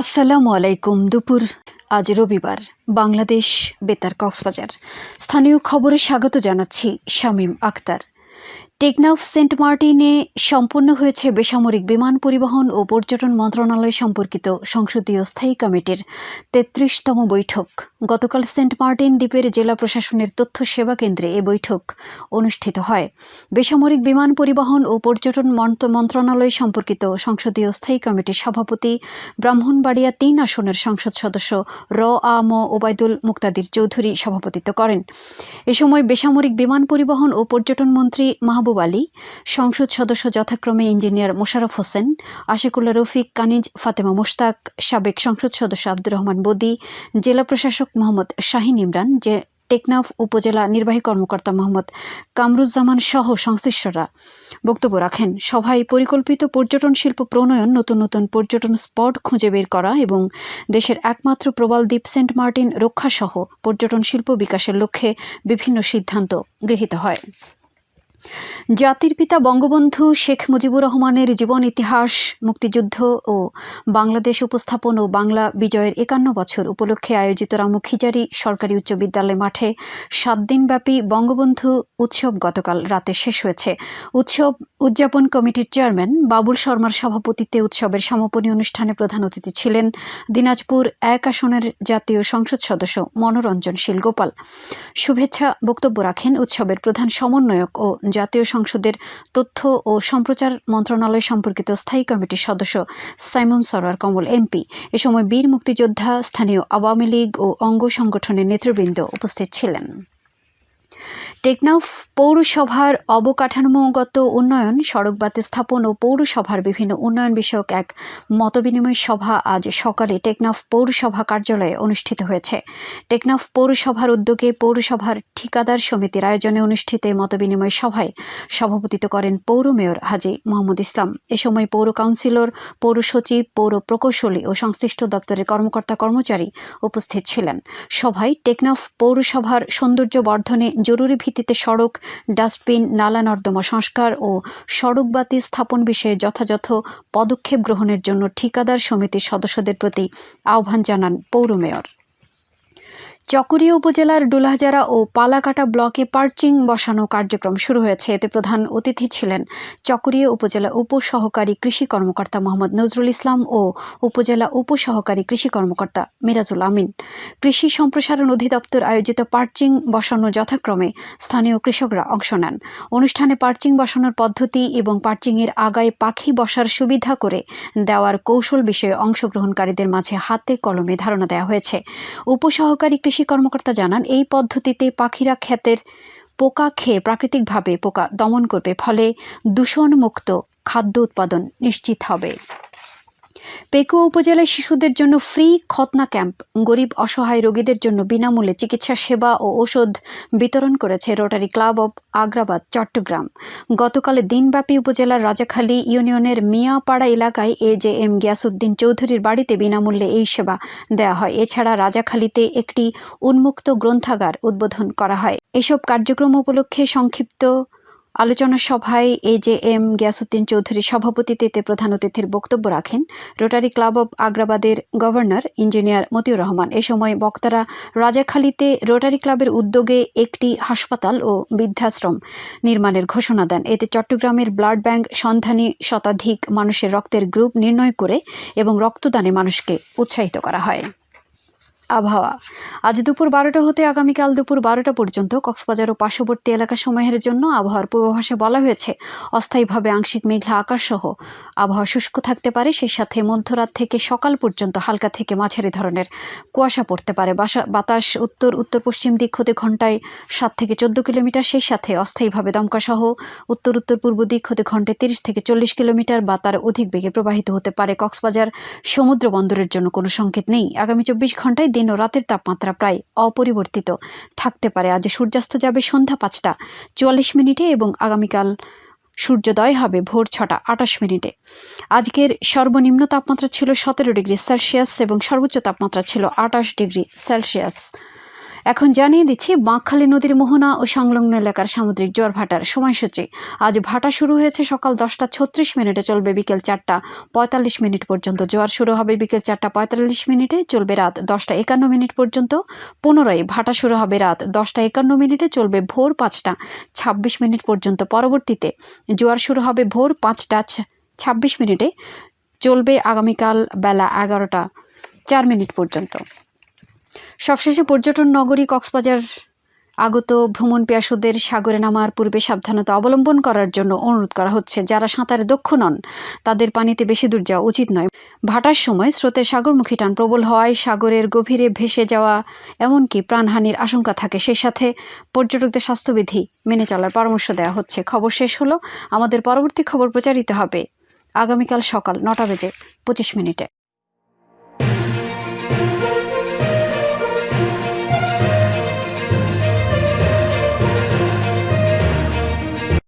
আসসালামু আলাইকুম। দুপুর, আজ রবিবার। বাংলাদেশ বেতার কক্সবাজার। স্থানীয় খবরে স্বাগত জানাচ্ছি শামীম আক্তার টেকনাফ সেন্ট মার্টিনে সম্পন্ন হয়েছে বেসামরিক বিমান পরিবহন ও পর্যটন মন্ত্রণালয় সম্পর্কিত সংসদীয় স্থায়ী কমিটির তেত্রিশতম বৈঠক। গতকাল সেন্ট মার্টিন দ্বীপের জেলা প্রশাসনের তথ্য সেবা কেন্দ্রে এ বৈঠক অনুষ্ঠিত হয়। বেসামরিক বিমান পরিবহন ও পর্যটন মন্ত্রণালয় সম্পর্কিত সংসদীয় স্থায়ী কমিটির সভাপতি ব্রাহ্মণবাড়িয়া তিন আসনের সংসদ সদস্য র আ ম ওবায়দুল মুক্তাদির চৌধুরী সভাপতিত্ব করেন। এ সময় বেসামরিক বিমান পরিবহন ও পর্যটন মন্ত্রী মাহবুব আলী, সংসদ সদস্য যথাক্রমে ইঞ্জিনিয়ার মোশারফ হোসেন আশিকুল্লা রফিক, কানিজ, ফাতেমা মোশতাক, সাবেক সংসদ সদস্য আব্দুর রহমান বদি, জেলা প্রশাসক মোহাম্মদ শাহিন ইমরান, যে টেকনাফ উপজেলা নির্বাহী কর্মকর্তা মোহাম্মদ কামরুজ্জামান সহ সংশ্লিষ্টরা বক্তব্য রাখেন। সভায় পরিকল্পিত পর্যটন শিল্প প্রণয়ন, নতুন নতুন পর্যটন স্পট খুঁজে বের করা এবং দেশের একমাত্র প্রবাল দ্বীপ সেন্ট মার্টিন রক্ষাসহ পর্যটন শিল্প বিকাশের লক্ষ্যে বিভিন্ন সিদ্ধান্ত গৃহীত হয়। জাতির পিতা বঙ্গবন্ধু শেখ মুজিবুর রহমানের জীবন ইতিহাস, মুক্তিযুদ্ধ ও বাংলাদেশ উপস্থাপন ও বাংলা বিজয়ের একান্ন বছর উপলক্ষে আয়োজিত রামু খিজারি সরকারি উচ্চ বিদ্যালয় মাঠে সাত দিনব্যাপী বঙ্গবন্ধু উৎসব গতকাল রাতে শেষ হয়েছে। উৎসব উদযাপন কমিটির চেয়ারম্যান বাবুল শর্মার সভাপতিত্বে উৎসবের সমাপনী অনুষ্ঠানে প্রধান অতিথি ছিলেন দিনাজপুর এক আসনের জাতীয় সংসদ সদস্য মনোরঞ্জন শীল গোপাল শুভেচ্ছা বক্তব্য রাখেন উৎসবের প্রধান সমন্বয়ক ও জাতীয় সংসদের তথ্য ও সম্প্রচার মন্ত্রণালয় সম্পর্কিত স্থায়ী কমিটির সদস্য সাইমন সরোয়ার কমল, এমপি। এ সময় বীর মুক্তিযোদ্ধা, স্থানীয় আওয়ামী লীগ ও অঙ্গ সংগঠনের নেতৃবৃন্দ উপস্থিত ছিলেন। টেকনাফ পৌরসভার অবকাঠামোগত উন্নয়ন, সড়ক বাতি স্থাপন ও পৌরসভার বিভিন্ন উন্নয়ন বিষয়ক এক মতবিনিময় সভা আজ সকালে টেকনাফ পৌরসভা কার্যালয়ে অনুষ্ঠিত হয়েছে। টেকনাফ পৌরসভার উদ্যোগে পৌরসভার ঠিকাদার সমিতির আয়োজনে অনুষ্ঠিত মতবিনিময় সভায় সভাপতিত্ব করেন পৌর মেয়র হাজি মোহাম্মদ ইসলাম। এ সময় পৌর কাউন্সিলর, পৌর সচিব, পৌর প্রকৌশলী ও সংশ্লিষ্ট দপ্তরের কর্মকর্তা কর্মচারী উপস্থিত ছিলেন। সভায় টেকনাফ পৌরসভার সৌন্দর্য বর্ধনে জরুরি ভিত্তিতে সড়ক, ডাস্টবিন, নালা নর্দমা সংস্কার ও সড়ক বাতি স্থাপন বিষয়ে যথাযথ পদক্ষেপ গ্রহণের জন্য ঠিকাদার সমিতির সদস্যদের প্রতি আহ্বান জানান পৌর মেয়র। চকরিয়া উপজেলার ডুলাহাজারা ও পালাকাটা ব্লকে পার্চিং বসানো কার্যক্রম শুরু হয়েছে। এতে প্রধান অতিথি ছিলেন চকরিয়া উপজেলা উপসহকারী কৃষি কর্মকর্তা মোহাম্মদ নজরুল ইসলাম ও উপজেলা উপসহকারী কৃষি কর্মকর্তা মিরাজুল আমিন। কৃষি সম্প্রসারণ অধিদপ্তর আয়োজিত পার্চিং বসানো যথাক্রমে স্থানীয় কৃষকরা অংশ নেন। অনুষ্ঠানে পার্চিং বসানোর পদ্ধতি এবং পার্চিংয়ের আগায় পাখি বসার সুবিধা করে দেওয়ার কৌশল বিষয়ে অংশগ্রহণকারীদের মাঝে হাতে কলমে ধারণা দেওয়া হয়েছে। উপসহকারী কৃষি কর্মকর্তা জানান, এই পদ্ধতিতে পাখিরা ক্ষেতের পোকা খেয়ে প্রাকৃতিকভাবে পোকা দমন করবে, ফলে দূষণমুক্ত খাদ্য উৎপাদন নিশ্চিত হবে। পেকুয়া উপজেলায় শিশুদের জন্য ফ্রি খতনা ক্যাম্প। গরিব অসহায় রোগীদের জন্য বিনামূল্যে চিকিৎসা, সেবা ও ওষুধ বিতরণ করেছে Rotary Club of Agrabad, Chattogram. গতকালে দিনব্যাপী উপজেলার রাজাখালী ইউনিয়নের মিয়াপাড়া এলাকায় এ জে এম গিয়াসুদ্দিন চৌধুরীর বাড়িতে বিনামূল্যে এই সেবা দেওয়া হয়। এছাড়া রাজাখালীতে একটি উন্মুক্ত গ্রন্থাগার উদ্বোধন করা হয়। এসব কার্যক্রম উপলক্ষে সংক্ষিপ্ত আলোচনা সভায় A J M Giasuddin Chowdhury সভাপতিত্বে প্রধান অতিথির বক্তব্য রাখেন রোটারি ক্লাব অব আগ্রাবাদের গভর্নর ইঞ্জিনিয়ার মতিউর রহমান। এ সময় বক্তারা রাজাখালীতে রোটারি ক্লাবের উদ্যোগে একটি হাসপাতাল ও বৃদ্ধাশ্রম নির্মাণের ঘোষণা দেন। এতে চট্টগ্রামের ব্লাড ব্যাংক সন্ধানী শতাধিক মানুষের রক্তের গ্রুপ নির্ণয় করে এবং রক্তদানে মানুষকে উৎসাহিত করা হয়। আবহাওয়া। আজ দুপুর বারোটা হতে আগামীকাল দুপুর বারোটা পর্যন্ত কক্সবাজার ও পার্শ্ববর্তী এলাকা সময়ের জন্য আবহাওয়ার পূর্বাভাসে বলা হয়েছে। অস্থায়ীভাবে আংশিক মেঘলা আকাশ সহ আবহাওয়া শুষ্ক থাকতে পারে, সেই সাথে মধ্যরাত থেকে সকাল পর্যন্ত হালকা থেকে মাঝারি ধরনের কুয়াশা পড়তে পারে। বাতাস উত্তর উত্তর পশ্চিম দিক হতে ঘন্টায় সাত থেকে চোদ্দ কিলোমিটার, সেই সাথে অস্থায়ীভাবে দমকা সহ উত্তর উত্তর পূর্ব দিক হতে ঘন্টায় তিরিশ থেকে চল্লিশ কিলোমিটার বা তার অধিক বেগে প্রবাহিত হতে পারে। কক্সবাজার সমুদ্র বন্দরের জন্য কোনো সংকেত নেই। আগামী চব্বিশ ঘন্টায় দিন ও রাতের তাপমাত্রা প্রায় অপরিবর্তিত। থাকতে পারে, আজ সূর্যাস্ত যাবে সন্ধ্যা পাঁচটা, চুয়াল্লিশ মিনিটে এবং আগামীকাল সূর্যোদয় হবে ভোর ছটা আটাশ মিনিটে। আজকের সর্বনিম্ন তাপমাত্রা ছিল সতেরো ডিগ্রি সেলসিয়াস এবং সর্বোচ্চ তাপমাত্রা ছিল আটাশ ডিগ্রি সেলসিয়াস। এখন জানিয়ে দিচ্ছি, বাঁকখালী নদীর মোহনা ও সংলগ্ন এলাকার সামুদ্রিক জোয়ার ভাটার সময়সূচি। আজ ভাটা শুরু হয়েছে সকাল দশটা ছত্রিশ মিনিটে, চলবে বিকেল চারটা পঁয়তাল্লিশ মিনিট পর্যন্ত। জোয়ার শুরু হবে বিকেল চারটা পঁয়তাল্লিশ মিনিটে, চলবে রাত দশটা একান্ন মিনিট পর্যন্ত। পুনরায় ভাটা শুরু হবে রাত দশটা একান্ন মিনিটে, চলবে ভোর পাঁচটা ছাব্বিশ মিনিট পর্যন্ত। পরবর্তীতে জোয়ার শুরু হবে ভোর পাঁচটা ছাব্বিশ মিনিটে, চলবে আগামীকাল বেলা এগারোটা চার মিনিট পর্যন্ত। সবশেষে পর্যটন নগরী কক্সবাজার আগত ভ্রমণ পিয়াসুদের সাগরে নামার পূর্বে সাবধানতা অবলম্বন করার জন্য অনুরোধ করা হচ্ছে। যারা সাঁতারে দক্ষ নন, তাদের পানিতে বেশি দূর যাওয়া উচিত নয়। ভাটার সময় স্রোতের সাগরমুখী টান প্রবল হওয়ায় সাগরের গভীরে ভেসে যাওয়া এমনকি প্রাণহানির আশঙ্কা থাকে। সেই সাথে পর্যটকদের স্বাস্থ্যবিধি মেনে চলার পরামর্শ দেওয়া হচ্ছে। খবর শেষ হলো। আমাদের পরবর্তী খবর প্রচারিত হবে আগামীকাল সকাল নটা বেজে পঁচিশ মিনিটে।